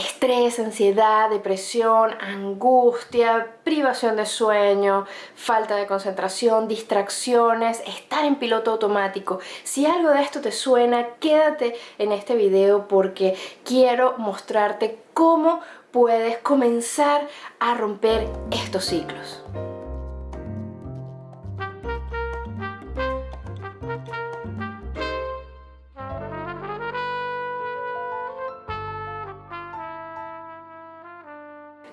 estrés, ansiedad, depresión, angustia, privación de sueño, falta de concentración, distracciones, estar en piloto automático. Si algo de esto te suena, quédate en este video porque quiero mostrarte cómo puedes comenzar a romper estos ciclos.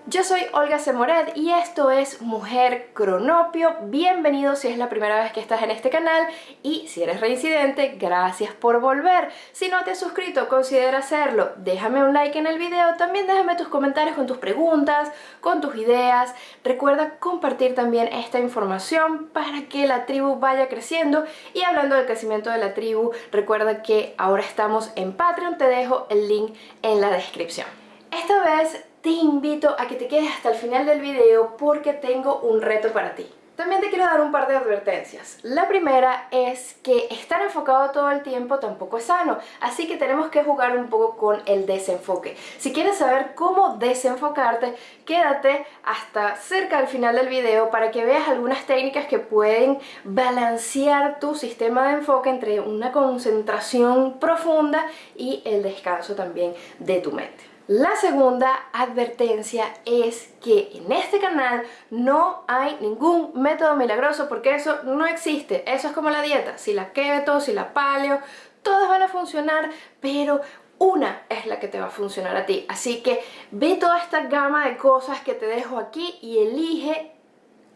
Yo soy Olga Semoret y esto es Mujer Cronopio. Bienvenido si es la primera vez que estás en este canal y si eres reincidente, gracias por volver. Si no te has suscrito, considera hacerlo. Déjame un like en el video, también déjame tus comentarios con tus preguntas, con tus ideas. Recuerda compartir también esta información para que la tribu vaya creciendo. Y hablando del crecimiento de la tribu, recuerda que ahora estamos en Patreon, te dejo el link en la descripción. Esta vez te invito a que te quedes hasta el final del video porque tengo un reto para ti. También te quiero dar un par de advertencias. La primera es que estar enfocado todo el tiempo tampoco es sano, así que tenemos que jugar un poco con el desenfoque. Si quieres saber cómo desenfocarte, quédate hasta cerca del final del video para que veas algunas técnicas que pueden balancear tu sistema de enfoque entre una concentración profunda y el descanso también de tu mente. La segunda advertencia es que en este canal no hay ningún método milagroso porque eso no existe. Eso es como la dieta. Si la keto, si la paleo, todas van a funcionar, pero una es la que te va a funcionar a ti. Así que ve toda esta gama de cosas que te dejo aquí y elige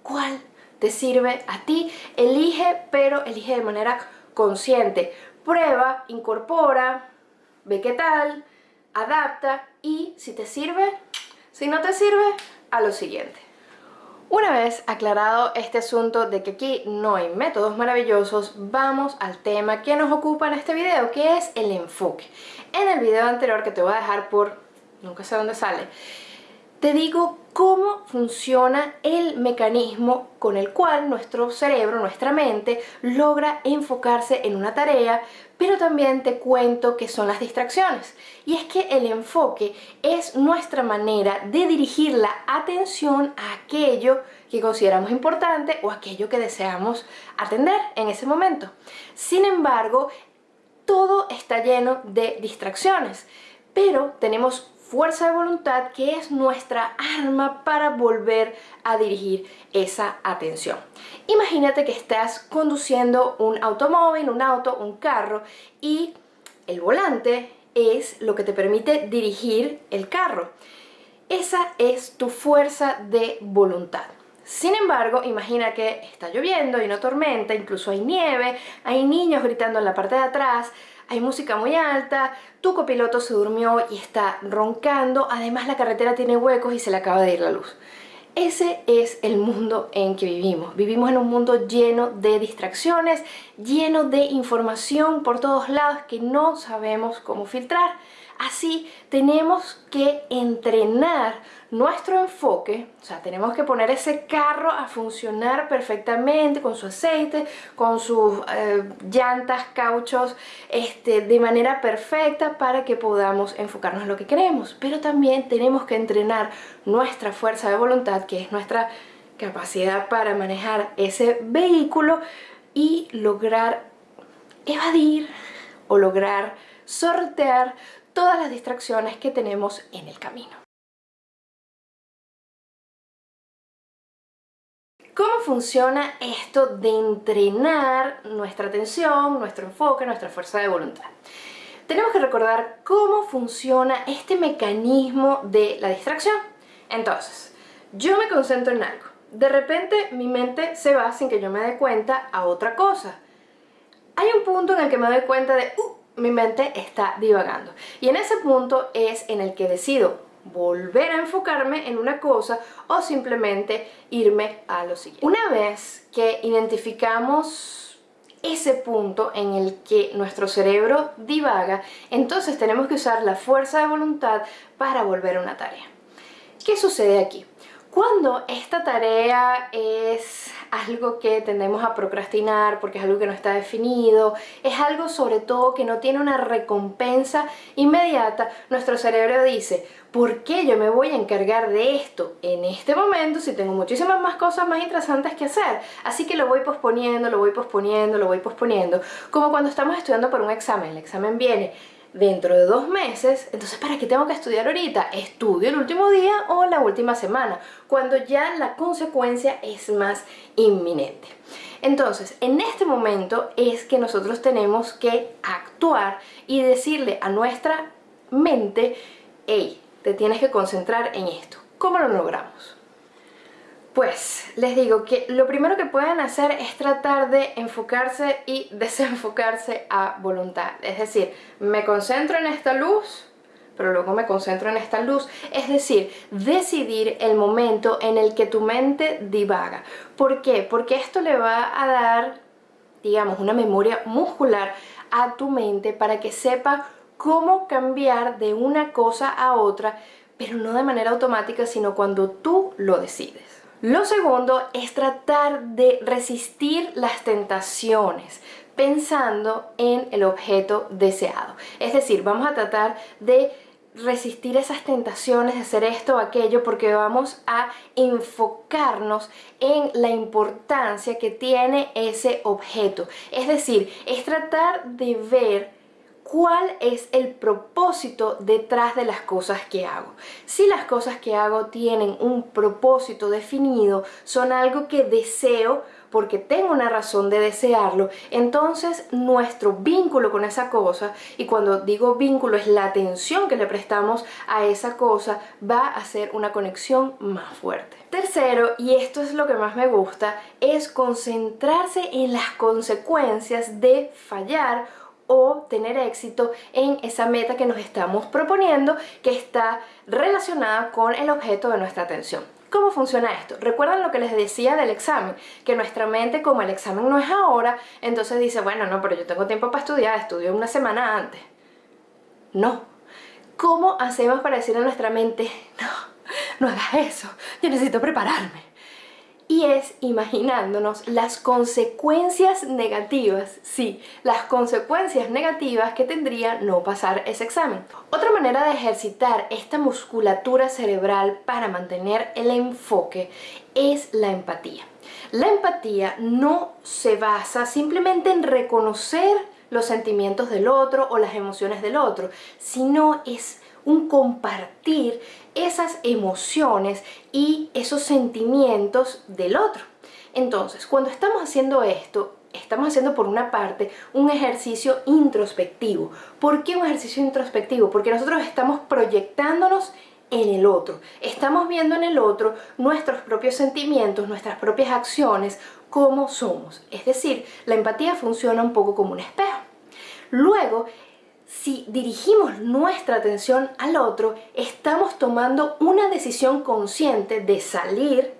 cuál te sirve a ti. Elige, pero elige de manera consciente. Prueba, incorpora, ve qué tal, adapta y si te sirve, si no te sirve, a lo siguiente. Una vez aclarado este asunto de que aquí no hay métodos maravillosos, vamos al tema que nos ocupa en este video, que es el enfoque. En el video anterior, que te voy a dejar por... nunca sé dónde sale, te digo cómo funciona el mecanismo con el cual nuestro cerebro, nuestra mente, logra enfocarse en una tarea, pero también te cuento qué son las distracciones. Y es que el enfoque es nuestra manera de dirigir la atención a aquello que consideramos importante o aquello que deseamos atender en ese momento. Sin embargo, todo está lleno de distracciones, pero tenemos fuerza de voluntad que es nuestra arma para volver a dirigir esa atención. Imagínate que estás conduciendo un automóvil, un auto, un carro y el volante es lo que te permite dirigir el carro. Esa es tu fuerza de voluntad. Sin embargo, imagina que está lloviendo, hay una tormenta, incluso hay nieve, hay niños gritando en la parte de atrás, hay música muy alta, tu copiloto se durmió y está roncando, además la carretera tiene huecos y se le acaba de ir la luz. Ese es el mundo en que vivimos. Vivimos en un mundo lleno de distracciones, lleno de información por todos lados que no sabemos cómo filtrar. Así tenemos que entrenar nuestro enfoque, o sea, tenemos que poner ese carro a funcionar perfectamente con su aceite, con sus eh, llantas, cauchos, este, de manera perfecta para que podamos enfocarnos en lo que queremos. Pero también tenemos que entrenar nuestra fuerza de voluntad, que es nuestra capacidad para manejar ese vehículo y lograr evadir o lograr sortear todas las distracciones que tenemos en el camino. ¿Cómo funciona esto de entrenar nuestra atención, nuestro enfoque, nuestra fuerza de voluntad? Tenemos que recordar cómo funciona este mecanismo de la distracción. Entonces, yo me concentro en algo. De repente mi mente se va sin que yo me dé cuenta a otra cosa. Hay un punto en el que me doy cuenta de, uh, mi mente está divagando. Y en ese punto es en el que decido volver a enfocarme en una cosa o simplemente irme a lo siguiente. Una vez que identificamos ese punto en el que nuestro cerebro divaga, entonces tenemos que usar la fuerza de voluntad para volver a una tarea. ¿Qué sucede aquí? Cuando esta tarea es algo que tendemos a procrastinar porque es algo que no está definido, es algo sobre todo que no tiene una recompensa inmediata, nuestro cerebro dice, ¿por qué yo me voy a encargar de esto en este momento si tengo muchísimas más cosas más interesantes que hacer? Así que lo voy posponiendo, lo voy posponiendo, lo voy posponiendo, como cuando estamos estudiando por un examen, el examen viene dentro de dos meses, entonces ¿para qué tengo que estudiar ahorita? Estudio el último día o la última semana, cuando ya la consecuencia es más inminente. Entonces, en este momento es que nosotros tenemos que actuar y decirle a nuestra mente, hey, te tienes que concentrar en esto. ¿Cómo lo logramos? Pues les digo que lo primero que pueden hacer es tratar de enfocarse y desenfocarse a voluntad. Es decir, me concentro en esta luz, pero luego me concentro en esta luz. Es decir, decidir el momento en el que tu mente divaga. ¿Por qué? Porque esto le va a dar, digamos, una memoria muscular a tu mente para que sepa cómo cambiar de una cosa a otra, pero no de manera automática, sino cuando tú lo decides. Lo segundo es tratar de resistir las tentaciones pensando en el objeto deseado. Es decir, vamos a tratar de resistir esas tentaciones de hacer esto o aquello porque vamos a enfocarnos en la importancia que tiene ese objeto. Es decir, es tratar de ver cuál es el propósito detrás de las cosas que hago. Si las cosas que hago tienen un propósito definido, son algo que deseo porque tengo una razón de desearlo, entonces nuestro vínculo con esa cosa, y cuando digo vínculo es la atención que le prestamos a esa cosa, va a ser una conexión más fuerte. Tercero, y esto es lo que más me gusta, es concentrarse en las consecuencias de fallar o tener éxito en esa meta que nos estamos proponiendo que está relacionada con el objeto de nuestra atención. ¿Cómo funciona esto? ¿Recuerdan lo que les decía del examen? Que nuestra mente, como el examen no es ahora, entonces dice, bueno, no, pero yo tengo tiempo para estudiar, estudio una semana antes. No. ¿Cómo hacemos para decir a nuestra mente, no, no hagas eso, yo necesito prepararme? Y es imaginándonos las consecuencias negativas, sí, las consecuencias negativas que tendría no pasar ese examen. Otra manera de ejercitar esta musculatura cerebral para mantener el enfoque es la empatía. La empatía no se basa simplemente en reconocer los sentimientos del otro o las emociones del otro, sino es un compartir esas emociones y esos sentimientos del otro. Entonces, cuando estamos haciendo esto, estamos haciendo por una parte un ejercicio introspectivo. ¿Por qué un ejercicio introspectivo? Porque nosotros estamos proyectándonos en el otro. Estamos viendo en el otro nuestros propios sentimientos, nuestras propias acciones, cómo somos. Es decir, la empatía funciona un poco como un espejo. Luego, si dirigimos nuestra atención al otro, estamos tomando una decisión consciente de salir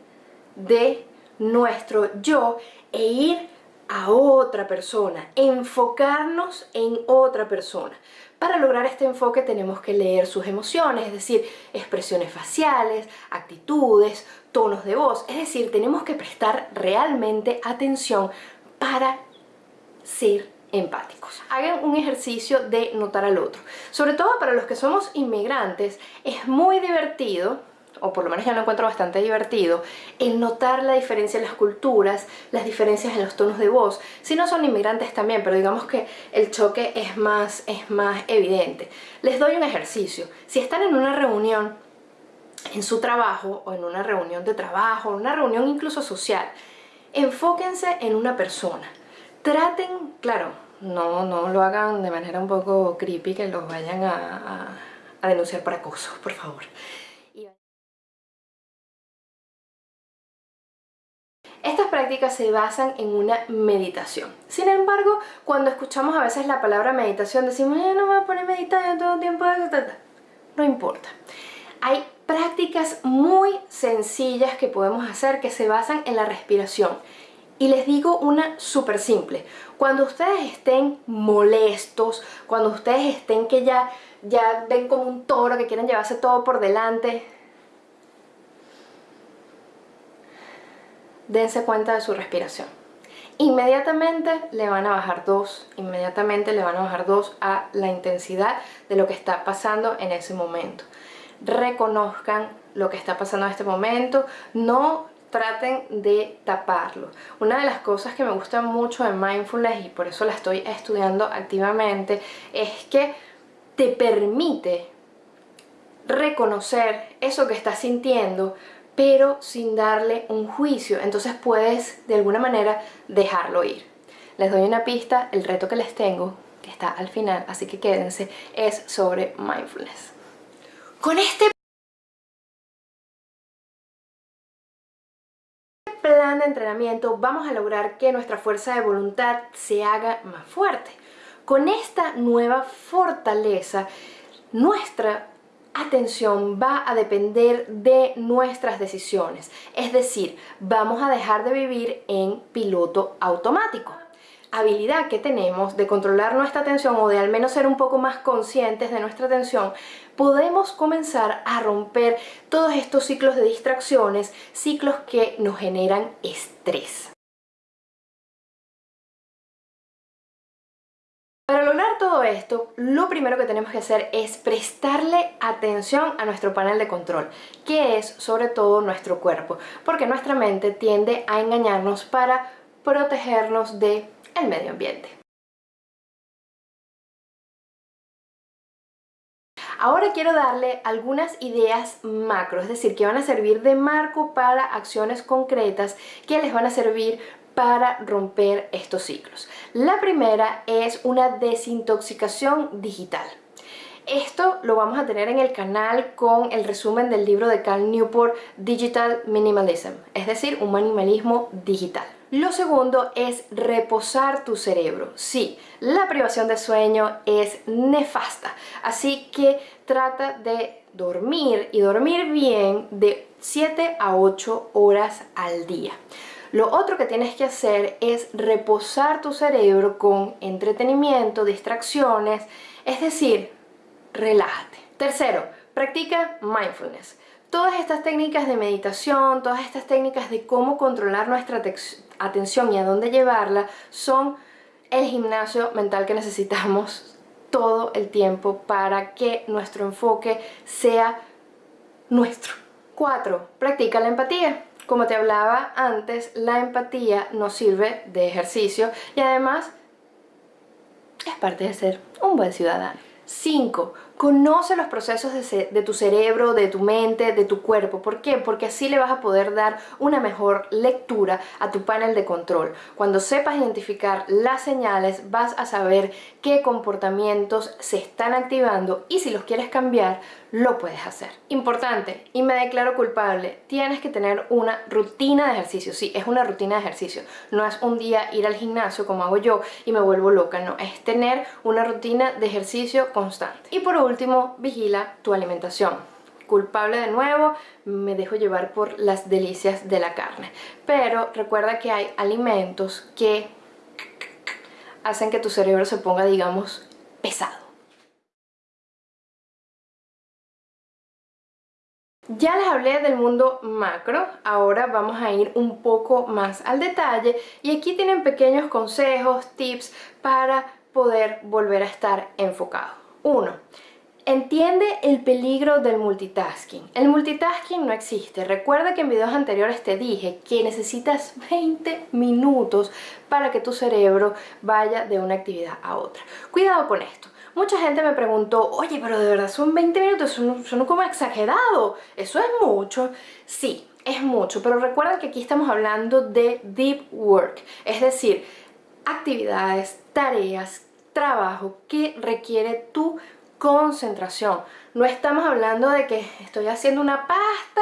de nuestro yo e ir a otra persona, enfocarnos en otra persona. Para lograr este enfoque tenemos que leer sus emociones, es decir, expresiones faciales, actitudes, tonos de voz, es decir, tenemos que prestar realmente atención para ser empáticos. Hagan un ejercicio de notar al otro. Sobre todo para los que somos inmigrantes, es muy divertido, o por lo menos yo lo encuentro bastante divertido, el notar la diferencia en las culturas, las diferencias en los tonos de voz. Si no son inmigrantes también, pero digamos que el choque es más, es más evidente. Les doy un ejercicio. Si están en una reunión en su trabajo, o en una reunión de trabajo, o una reunión incluso social, enfóquense en una persona traten, claro, no, no lo hagan de manera un poco creepy que los vayan a, denunciar por acoso, por favor. Estas prácticas se basan en una meditación. Sin embargo, cuando escuchamos a veces la palabra meditación, decimos, no me voy a poner a meditar todo el tiempo. No importa. Hay prácticas muy sencillas que podemos hacer que se basan en la respiración y les digo una súper simple. Cuando ustedes estén molestos, cuando ustedes estén que ya, ya ven como un toro que quieren llevarse todo por delante, dense cuenta de su respiración. Inmediatamente le van a bajar dos, inmediatamente le van a bajar dos a la intensidad de lo que está pasando en ese momento. Reconozcan lo que está pasando en este momento, no traten de taparlo. Una de las cosas que me gusta mucho de mindfulness y por eso la estoy estudiando activamente es que te permite reconocer eso que estás sintiendo pero sin darle un juicio, entonces puedes de alguna manera dejarlo ir. Les doy una pista, el reto que les tengo, que está al final, así que quédense, es sobre mindfulness. Con este de entrenamiento vamos a lograr que nuestra fuerza de voluntad se haga más fuerte. Con esta nueva fortaleza, nuestra atención va a depender de nuestras decisiones. Es decir, vamos a dejar de vivir en piloto automático habilidad que tenemos de controlar nuestra atención o de al menos ser un poco más conscientes de nuestra atención, podemos comenzar a romper todos estos ciclos de distracciones, ciclos que nos generan estrés. Para lograr todo esto, lo primero que tenemos que hacer es prestarle atención a nuestro panel de control, que es sobre todo nuestro cuerpo, porque nuestra mente tiende a engañarnos para protegernos del medio ambiente. Ahora quiero darle algunas ideas macro, es decir, que van a servir de marco para acciones concretas que les van a servir para romper estos ciclos. La primera es una desintoxicación digital. Esto lo vamos a tener en el canal con el resumen del libro de Cal Newport Digital Minimalism, es decir, un minimalismo digital. Lo segundo es reposar tu cerebro. Sí, la privación de sueño es nefasta, así que trata de dormir y dormir bien de 7 a 8 horas al día. Lo otro que tienes que hacer es reposar tu cerebro con entretenimiento, distracciones, es decir, relájate. Tercero, practica mindfulness. Todas estas técnicas de meditación, todas estas técnicas de cómo controlar nuestra atención y a dónde llevarla son el gimnasio mental que necesitamos todo el tiempo para que nuestro enfoque sea nuestro. 4. Practica la empatía. Como te hablaba antes, la empatía nos sirve de ejercicio y además es parte de ser un buen ciudadano. 5. Conoce los procesos de, tu cerebro, de tu mente, de tu cuerpo. ¿Por qué? Porque así le vas a poder dar una mejor lectura a tu panel de control. Cuando sepas identificar las señales, vas a saber qué comportamientos se están activando y si los quieres cambiar, lo puedes hacer. Importante, y me declaro culpable, tienes que tener una rutina de ejercicio. Sí, es una rutina de ejercicio. No es un día ir al gimnasio como hago yo y me vuelvo loca, no. Es tener una rutina de ejercicio constante. Y por último, vigila tu alimentación. Culpable de nuevo, me dejo llevar por las delicias de la carne. Pero recuerda que hay alimentos que hacen que tu cerebro se ponga, digamos, pesado. Ya les hablé del mundo macro, ahora vamos a ir un poco más al detalle y aquí tienen pequeños consejos, tips para poder volver a estar enfocado. 1. Entiende el peligro del multitasking. El multitasking no existe. Recuerda que en videos anteriores te dije que necesitas 20 minutos para que tu cerebro vaya de una actividad a otra. Cuidado con esto. Mucha gente me preguntó, oye, pero de verdad son 20 minutos, son, como exagerado, ¿eso es mucho? Sí, es mucho, pero recuerda que aquí estamos hablando de deep work, es decir, actividades, tareas, trabajo que requiere tu concentración. No estamos hablando de que estoy haciendo una pasta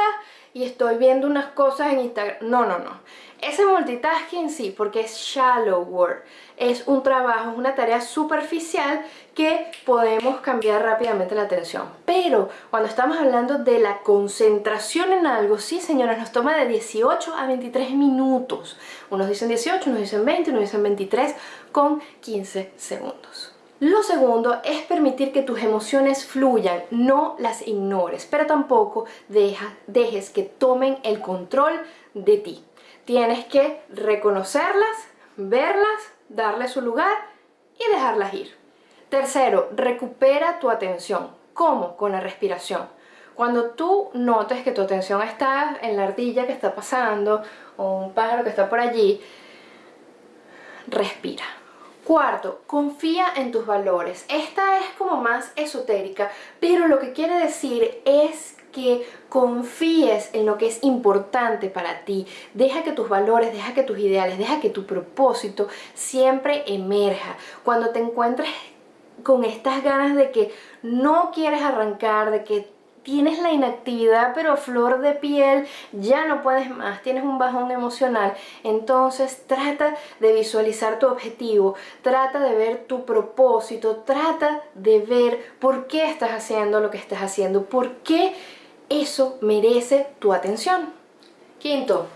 y estoy viendo unas cosas en Instagram. No, no, no. Ese multitasking sí, porque es shallow work. Es un trabajo, es una tarea superficial que podemos cambiar rápidamente la atención. Pero cuando estamos hablando de la concentración en algo, sí señores, nos toma de 18 a 23 minutos. Unos dicen 18, unos dicen 20, unos dicen 23 con 15 segundos. Lo segundo es permitir que tus emociones fluyan, no las ignores, pero tampoco dejes que tomen el control de ti. Tienes que reconocerlas, verlas, darle su lugar y dejarlas ir. Tercero, recupera tu atención. ¿Cómo? Con la respiración. Cuando tú notes que tu atención está en la ardilla que está pasando o un pájaro que está por allí, respira. Cuarto, confía en tus valores. Esta es como más esotérica, pero lo que quiere decir es que confíes en lo que es importante para ti. Deja que tus valores, deja que tus ideales, deja que tu propósito siempre emerja. Cuando te encuentres con estas ganas de que no quieres arrancar, de que tienes la inactividad pero flor de piel, ya no puedes más, tienes un bajón emocional, entonces trata de visualizar tu objetivo, trata de ver tu propósito, trata de ver por qué estás haciendo lo que estás haciendo, por qué eso merece tu atención. Quinto,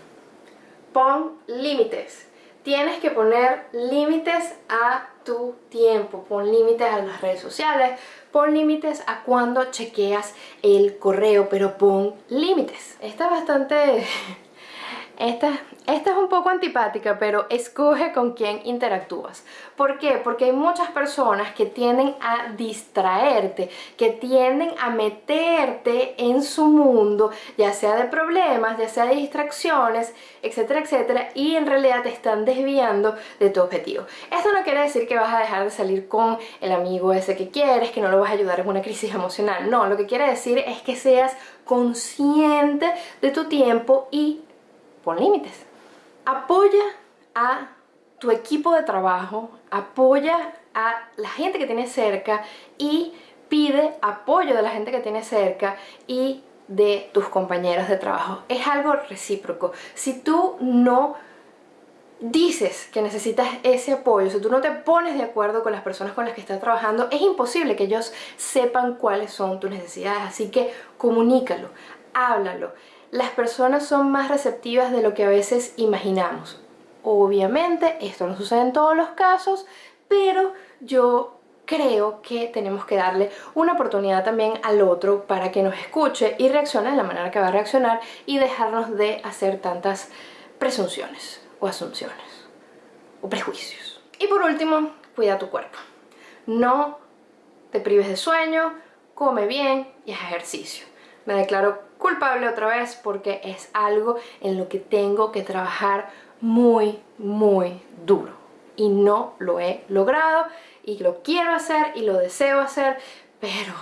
pon límites. Tienes que poner límites a tu tiempo, pon límites a las redes sociales, pon límites a cuando chequeas el correo, pero pon límites. Está bastante esta, esta es un poco antipática, pero escoge con quién interactúas. ¿Por qué? Porque hay muchas personas que tienden a distraerte, que tienden a meterte en su mundo, ya sea de problemas, ya sea de distracciones, etcétera, etcétera, y en realidad te están desviando de tu objetivo. Esto no quiere decir que vas a dejar de salir con el amigo ese que quieres, que no lo vas a ayudar en una crisis emocional. No, lo que quiere decir es que seas consciente de tu tiempo y pon límites. Apoya a tu equipo de trabajo, apoya a la gente que tienes cerca y pide apoyo de la gente que tienes cerca y de tus compañeros de trabajo. Es algo recíproco. Si tú no dices que necesitas ese apoyo, si tú no te pones de acuerdo con las personas con las que estás trabajando, es imposible que ellos sepan cuáles son tus necesidades. Así que comunícalo, háblalo las personas son más receptivas de lo que a veces imaginamos. Obviamente esto no sucede en todos los casos, pero yo creo que tenemos que darle una oportunidad también al otro para que nos escuche y reaccione de la manera que va a reaccionar y dejarnos de hacer tantas presunciones o asunciones o prejuicios. Y por último, cuida tu cuerpo. No te prives de sueño, come bien y haz ejercicio. Me declaro culpable otra vez porque es algo en lo que tengo que trabajar muy, muy duro. Y no lo he logrado y lo quiero hacer y lo deseo hacer, pero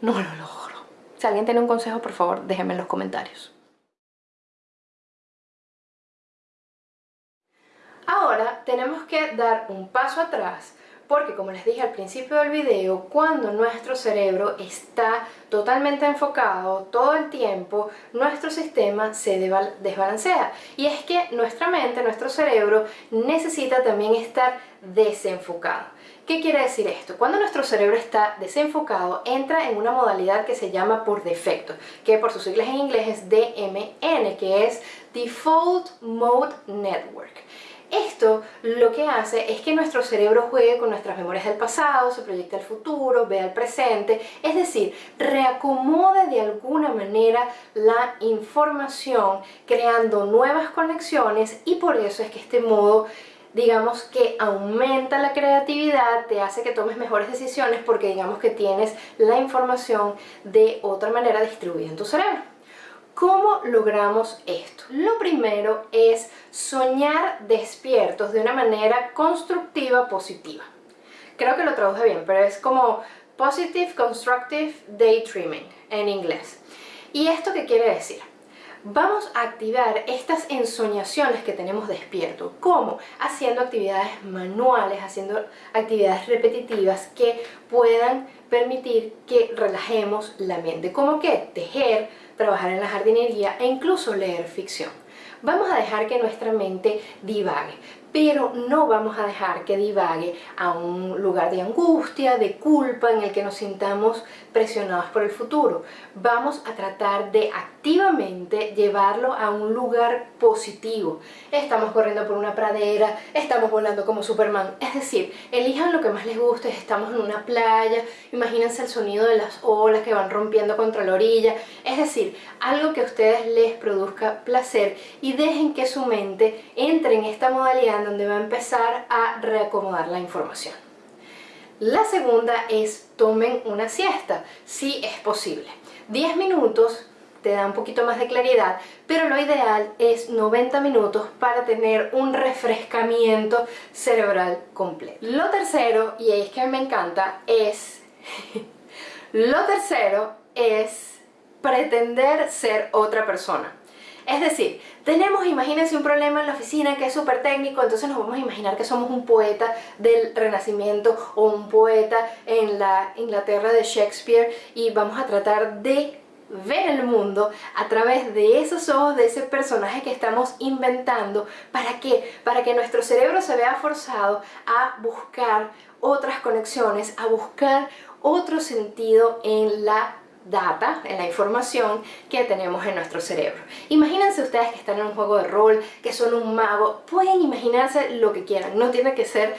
no lo logro. Si alguien tiene un consejo, por favor, déjenme en los comentarios. Ahora tenemos que dar un paso atrás porque como les dije al principio del video, cuando nuestro cerebro está totalmente enfocado todo el tiempo, nuestro sistema se desbalancea. Y es que nuestra mente, nuestro cerebro, necesita también estar desenfocado. ¿Qué quiere decir esto? Cuando nuestro cerebro está desenfocado, entra en una modalidad que se llama por defecto, que por sus siglas en inglés es DMN, que es Default Mode Network. Esto lo que hace es que nuestro cerebro juegue con nuestras memorias del pasado, se proyecte al futuro, vea el presente, es decir, reacomode de alguna manera la información creando nuevas conexiones y por eso es que este modo digamos que aumenta la creatividad, te hace que tomes mejores decisiones porque digamos que tienes la información de otra manera distribuida en tu cerebro. ¿Cómo logramos esto? Lo primero es soñar despiertos de una manera constructiva, positiva. Creo que lo traduje bien, pero es como Positive Constructive Daydreaming en inglés. ¿Y esto qué quiere decir? Vamos a activar estas ensoñaciones que tenemos despierto. ¿Cómo? Haciendo actividades manuales, haciendo actividades repetitivas que puedan permitir que relajemos la mente. ¿Cómo qué? Tejer, trabajar en la jardinería e incluso leer ficción. Vamos a dejar que nuestra mente divague, pero no vamos a dejar que divague a un lugar de angustia, de culpa, en el que nos sintamos presionados por el futuro. Vamos a tratar de activamente llevarlo a un lugar positivo. Estamos corriendo por una pradera, estamos volando como Superman. Es decir, elijan lo que más les guste, estamos en una playa, imagínense el sonido de las olas que van rompiendo contra la orilla. Es decir, algo que a ustedes les produzca placer y dejen que su mente entre en esta modalidad donde va a empezar a reacomodar la información. La segunda es tomen una siesta, si es posible. 10 minutos te da un poquito más de claridad, pero lo ideal es 90 minutos para tener un refrescamiento cerebral completo. Lo tercero, y es que me encanta, es... lo tercero es pretender ser otra persona. Es decir, tenemos, imagínense un problema en la oficina que es súper técnico, entonces nos vamos a imaginar que somos un poeta del Renacimiento o un poeta en la Inglaterra de Shakespeare y vamos a tratar de ver el mundo a través de esos ojos de ese personaje que estamos inventando. ¿Para qué? Para que nuestro cerebro se vea forzado a buscar otras conexiones, a buscar otro sentido en la data, en la información que tenemos en nuestro cerebro. Imagínense ustedes que están en un juego de rol, que son un mago, pueden imaginarse lo que quieran, no tiene que ser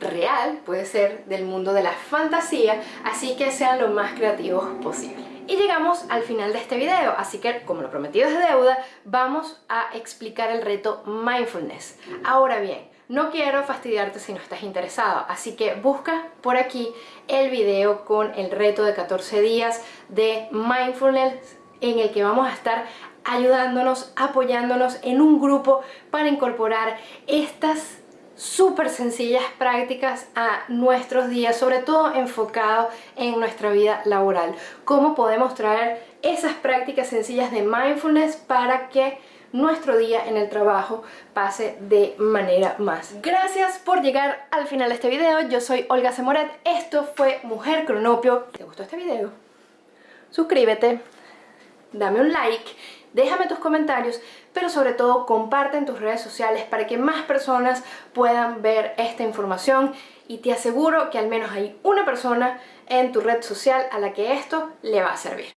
real, puede ser del mundo de la fantasía, así que sean lo más creativos posible. Y llegamos al final de este video, así que como lo prometido es deuda, vamos a explicar el reto Mindfulness. Ahora bien, no quiero fastidiarte si no estás interesado, así que busca por aquí el video con el reto de 14 días de Mindfulness en el que vamos a estar ayudándonos, apoyándonos en un grupo para incorporar estas súper sencillas prácticas a nuestros días, sobre todo enfocado en nuestra vida laboral. Cómo podemos traer esas prácticas sencillas de mindfulness para que nuestro día en el trabajo pase de manera más. Gracias por llegar al final de este video. Yo soy Olga Semoret. Esto fue Mujer Cronopio. ¿Te gustó este video? Suscríbete, dame un like, déjame tus comentarios, pero sobre todo comparte en tus redes sociales para que más personas puedan ver esta información y te aseguro que al menos hay una persona en tu red social a la que esto le va a servir.